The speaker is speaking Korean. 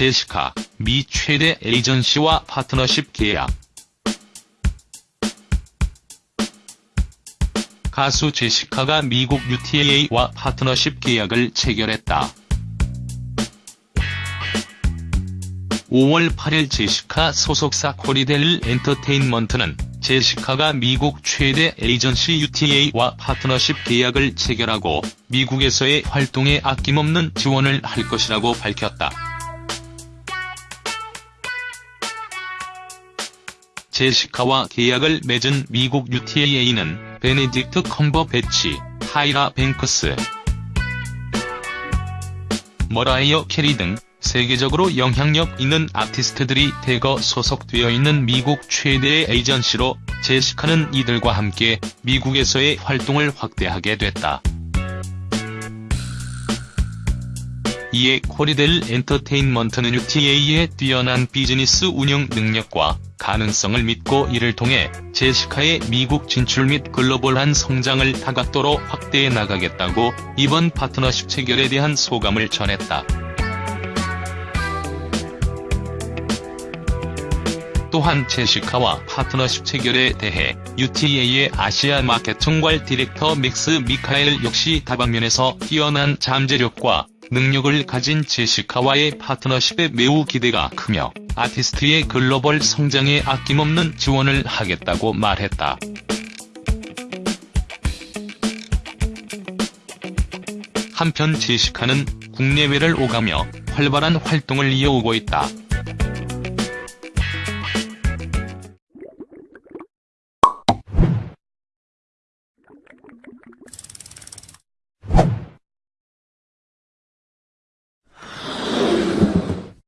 제시카, 미 최대 에이전시와 파트너십 계약. 가수 제시카가 미국 UTA와 파트너십 계약을 체결했다. 5월 8일 제시카 소속사 코리델 엔터테인먼트는 제시카가 미국 최대 에이전시 UTA와 파트너십 계약을 체결하고 미국에서의 활동에 아낌없는 지원을 할 것이라고 밝혔다. 제시카와 계약을 맺은 미국 UTA는 베네딕트 컴버배치, 타이라 뱅크스, 머라이어 캐리 등 세계적으로 영향력 있는 아티스트들이 대거 소속되어 있는 미국 최대의 에이전시로 제시카는 이들과 함께 미국에서의 활동을 확대하게 됐다. 이에 코리델 엔터테인먼트는 UTA의 뛰어난 비즈니스 운영 능력과 가능성을 믿고 이를 통해 제시카의 미국 진출 및 글로벌한 성장을 다각도로 확대해 나가겠다고 이번 파트너십 체결에 대한 소감을 전했다. 또한 제시카와 파트너십 체결에 대해 UTA의 아시아 마켓 총괄 디렉터 맥스 미카엘 역시 다방면에서 뛰어난 잠재력과 능력을 가진 제시카와의 파트너십에 매우 기대가 크며 아티스트의 글로벌 성장에 아낌없는 지원을 하겠다고 말했다. 한편 제시카는 국내외를 오가며 활발한 활동을 이어오고 있다.